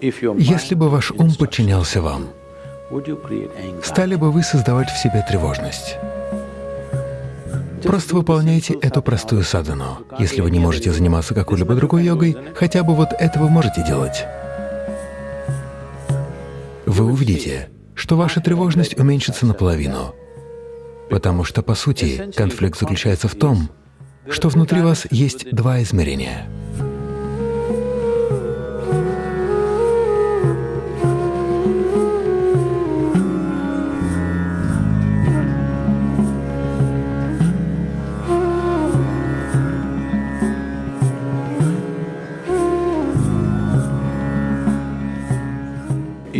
Если бы ваш ум подчинялся вам, стали бы вы создавать в себе тревожность? Просто выполняйте эту простую садану. Если вы не можете заниматься какой-либо другой йогой, хотя бы вот это вы можете делать. Вы увидите, что ваша тревожность уменьшится наполовину, потому что, по сути, конфликт заключается в том, что внутри вас есть два измерения —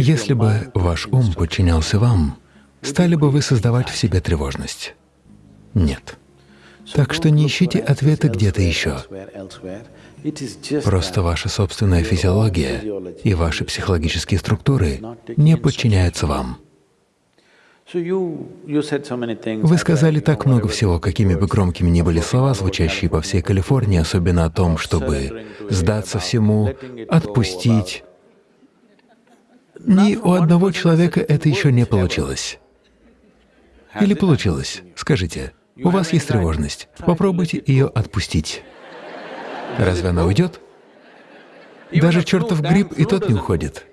Если бы ваш ум подчинялся вам, стали бы вы создавать в себе тревожность? Нет. Так что не ищите ответы где-то еще. Просто ваша собственная физиология и ваши психологические структуры не подчиняются вам. Вы сказали так много всего, какими бы громкими ни были слова, звучащие по всей Калифорнии, особенно о том, чтобы сдаться всему, отпустить, ни у одного человека это еще не получилось. Или получилось? Скажите, у вас есть тревожность, попробуйте ее отпустить. Разве она уйдет? Даже чертов гриб и тот не уходит.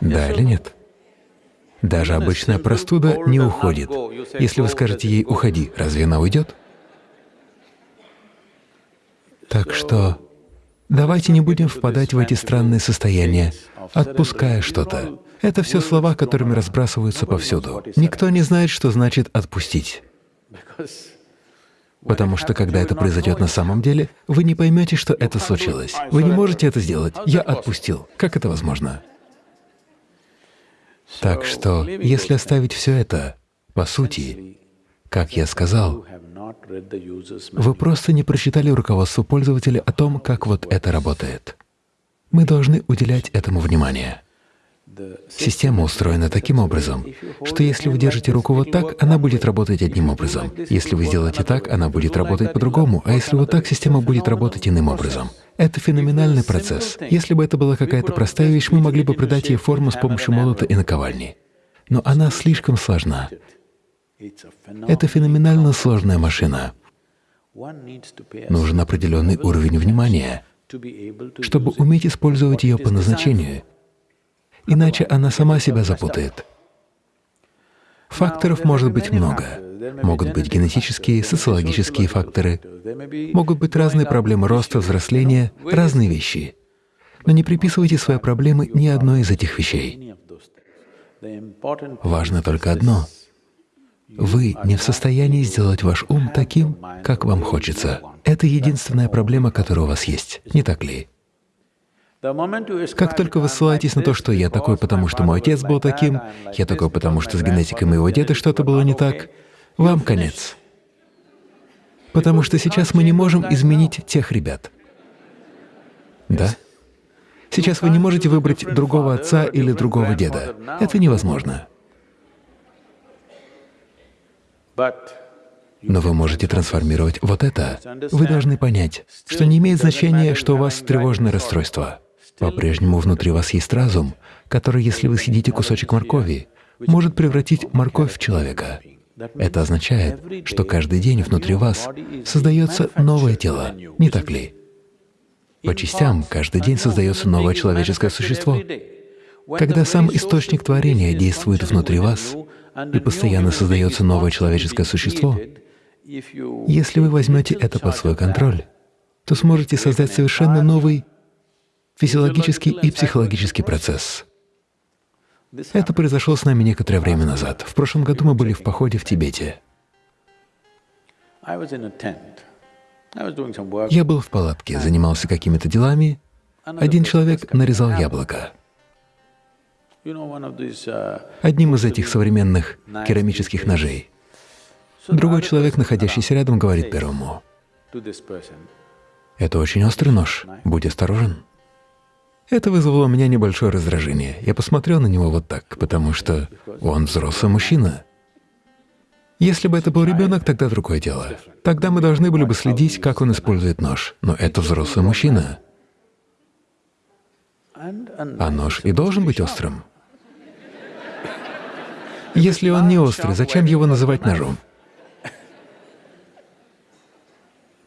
Да или нет? Даже обычная простуда не уходит. Если вы скажете ей «уходи», разве она уйдет? Так что давайте не будем впадать в эти странные состояния, отпуская что-то. Это все слова, которыми разбрасываются повсюду. Никто не знает, что значит «отпустить». Потому что когда это произойдет на самом деле, вы не поймете, что это случилось. Вы не можете это сделать. Я отпустил. Как это возможно? Так что, если оставить все это, по сути, как я сказал, вы просто не прочитали руководство пользователя о том, как вот это работает. Мы должны уделять этому внимание. Система устроена таким образом, что если вы держите руку вот так, она будет работать одним образом. Если вы сделаете так, она будет работать по-другому, а если вот так, система будет работать иным образом. Это феноменальный процесс. Если бы это была какая-то простая вещь, мы могли бы придать ей форму с помощью молота и наковальни. Но она слишком сложна. Это феноменально сложная машина. Нужен определенный уровень внимания — чтобы уметь использовать ее по назначению, иначе она сама себя запутает. Факторов может быть много. Могут быть генетические, социологические факторы, могут быть разные проблемы роста, взросления, разные вещи. Но не приписывайте свои проблемы ни одной из этих вещей. Важно только одно — вы не в состоянии сделать ваш ум таким, как вам хочется. Это единственная проблема, которая у вас есть, не так ли? Как только вы ссылаетесь на то, что я такой, потому что мой отец был таким, я такой, потому что с генетикой моего деда что-то было не так, вам конец. Потому что сейчас мы не можем изменить тех ребят. Да? Сейчас вы не можете выбрать другого отца или другого деда. Это невозможно. Но вы можете трансформировать вот это. Вы должны понять, что не имеет значения, что у вас тревожное расстройство. По-прежнему внутри вас есть разум, который, если вы съедите кусочек моркови, может превратить морковь в человека. Это означает, что каждый день внутри вас создается новое тело, не так ли? По частям каждый день создается новое человеческое существо. Когда сам источник творения действует внутри вас, и постоянно создается новое человеческое существо, если вы возьмете это под свой контроль, то сможете создать совершенно новый физиологический и психологический процесс. Это произошло с нами некоторое время назад. В прошлом году мы были в походе в Тибете. Я был в палатке, занимался какими-то делами. Один человек нарезал яблоко. Uh, Одним из этих современных керамических ножей. Другой человек, находящийся рядом, говорит первому, «Это очень острый нож, будь осторожен». Это вызвало у меня небольшое раздражение. Я посмотрел на него вот так, потому что он взрослый мужчина. Если бы это был ребенок, тогда другое дело. Тогда мы должны были бы следить, как он использует нож. Но это взрослый мужчина. А нож и должен быть острым. Если он не острый, зачем его называть ножом?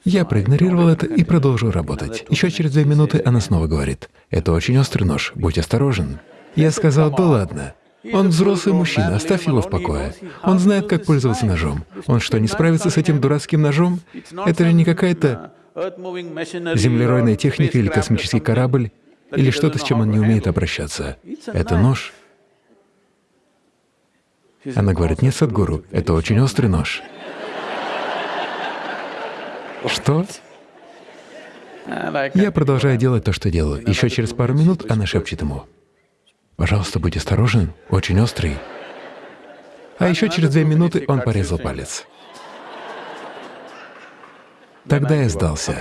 Я проигнорировал это и продолжил работать. Еще через две минуты она снова говорит, «Это очень острый нож, будь осторожен». Я сказал, «Да ладно». Он взрослый мужчина, оставь его в покое. Он знает, как пользоваться ножом. Он что, не справится с этим дурацким ножом? Это же не какая-то землеройная техника или космический корабль, или что-то, с чем он не умеет обращаться. Это нож. Она говорит, нет, Садгуру, это очень острый нож. Что? Я продолжаю делать то, что делаю. Еще через пару минут она шепчет ему, «Пожалуйста, будь осторожен, очень острый». А еще через две минуты он порезал палец. Тогда я сдался.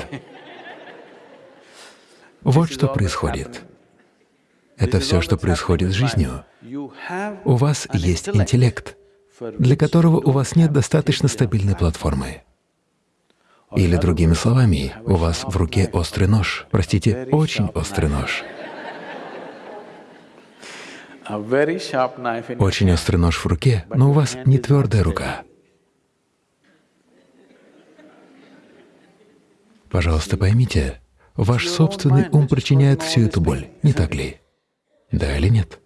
Вот что происходит. Это все, что происходит с жизнью. У вас есть интеллект, для которого у вас нет достаточно стабильной платформы. Или другими словами, у вас в руке острый нож, простите, очень острый нож. Очень острый нож в руке, но у вас не твердая рука. Пожалуйста, поймите, ваш собственный ум причиняет всю эту боль, не так ли? Да или нет?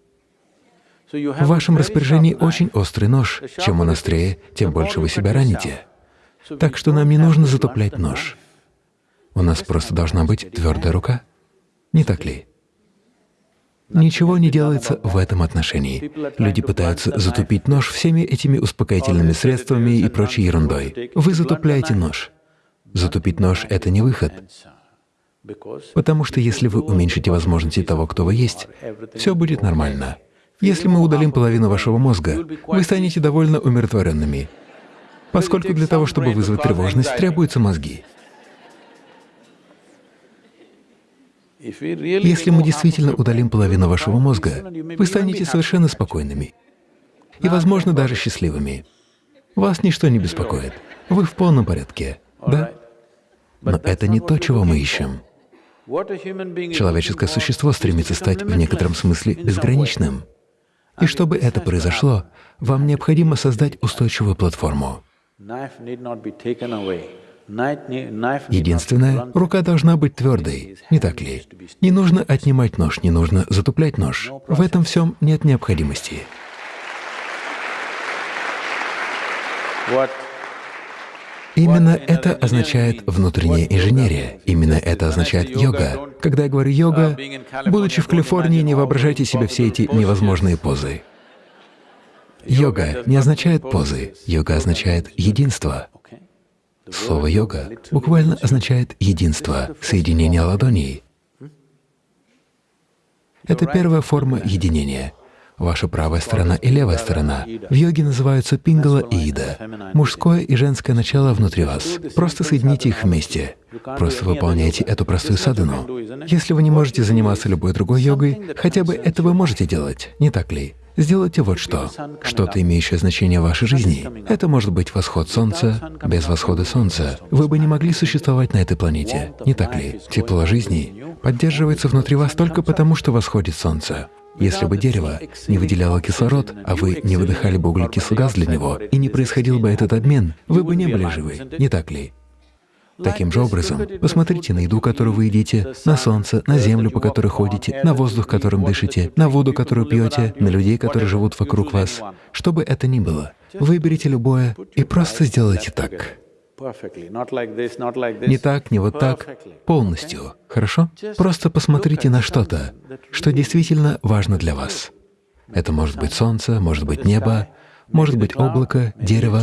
В вашем распоряжении очень острый нож. Чем он острее, тем больше вы себя раните. Так что нам не нужно затуплять нож. У нас просто должна быть твердая рука. Не так ли? Ничего не делается в этом отношении. Люди пытаются затупить нож всеми этими успокоительными средствами и прочей ерундой. Вы затупляете нож. Затупить нож — это не выход. Потому что если вы уменьшите возможности того, кто вы есть, все будет нормально. Если мы удалим половину вашего мозга, вы станете довольно умиротворенными, поскольку для того, чтобы вызвать тревожность, требуются мозги. Если мы действительно удалим половину вашего мозга, вы станете совершенно спокойными и, возможно, даже счастливыми. Вас ничто не беспокоит. Вы в полном порядке, да? Но это не то, чего мы ищем. Человеческое существо стремится стать в некотором смысле безграничным. И чтобы это произошло, вам необходимо создать устойчивую платформу. Единственное, рука должна быть твердой, не так ли? Не нужно отнимать нож, не нужно затуплять нож. В этом всем нет необходимости. Именно это означает внутренняя инженерия, именно это означает йога. Когда я говорю йога, будучи в Калифорнии, не воображайте себе все эти невозможные позы. Йога не означает позы, йога означает единство. Слово «йога» буквально означает «единство», соединение ладоней. Это первая форма единения. Ваша правая сторона и левая сторона в йоге называются пингала и ида. Мужское и женское начало внутри вас. Просто соедините их вместе. Просто выполняйте эту простую садану. Если вы не можете заниматься любой другой йогой, хотя бы это вы можете делать, не так ли? Сделайте вот что. Что-то, имеющее значение в вашей жизни. Это может быть восход Солнца. Без восхода Солнца вы бы не могли существовать на этой планете, не так ли? Тепло жизни поддерживается внутри вас только потому, что восходит Солнце. Если бы дерево не выделяло кислород, а вы не выдыхали бы углекислый газ для него, и не происходил бы этот обмен, вы бы не были живы, не так ли? Таким же образом, посмотрите на еду, которую вы едите, на солнце, на землю, по которой ходите, на воздух, которым дышите, на воду, которую пьете, на людей, которые живут вокруг вас. Что бы это ни было, выберите любое и просто сделайте так. Не так, не вот так, полностью, хорошо? Просто посмотрите на что-то, что действительно важно для вас. Это может быть солнце, может быть небо, может быть облако, дерево,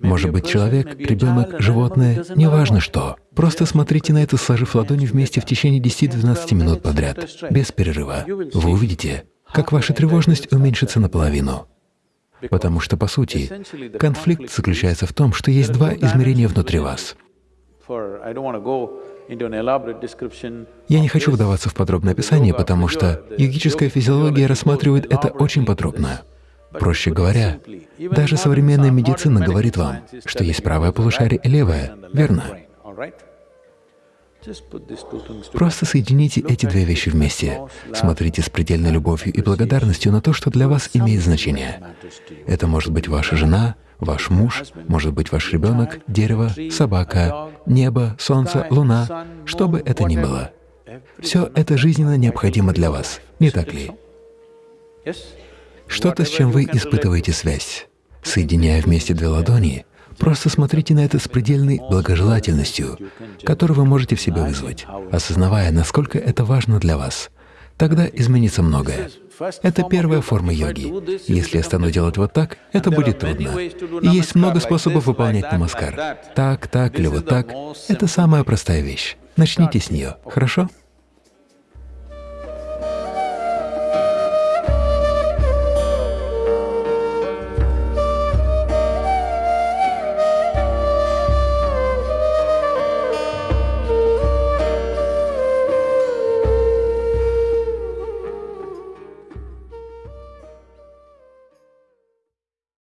может быть человек, ребенок, животное, неважно что. Просто смотрите на это, сложив ладони вместе в течение 10-12 минут подряд, без перерыва. Вы увидите, как ваша тревожность уменьшится наполовину. Потому что, по сути, конфликт заключается в том, что есть два измерения внутри вас. Я не хочу вдаваться в подробное описание, потому что йогическая физиология рассматривает это очень подробно. Проще говоря, даже современная медицина говорит вам, что есть правое полушарие и левое, верно? Просто соедините эти две вещи вместе. Смотрите с предельной любовью и благодарностью на то, что для вас имеет значение. Это может быть ваша жена, ваш муж, может быть ваш ребенок, дерево, собака, небо, солнце, луна, что бы это ни было. Все это жизненно необходимо для вас, не так ли? Что-то, с чем вы испытываете связь. Соединяя вместе две ладони, просто смотрите на это с предельной благожелательностью, которую вы можете в себе вызвать, осознавая, насколько это важно для вас. Тогда изменится многое. Это первая форма йоги. Если я стану делать вот так, это будет трудно. И есть много способов выполнять намаскар. Так, так или вот так — это самая простая вещь. Начните с нее, хорошо?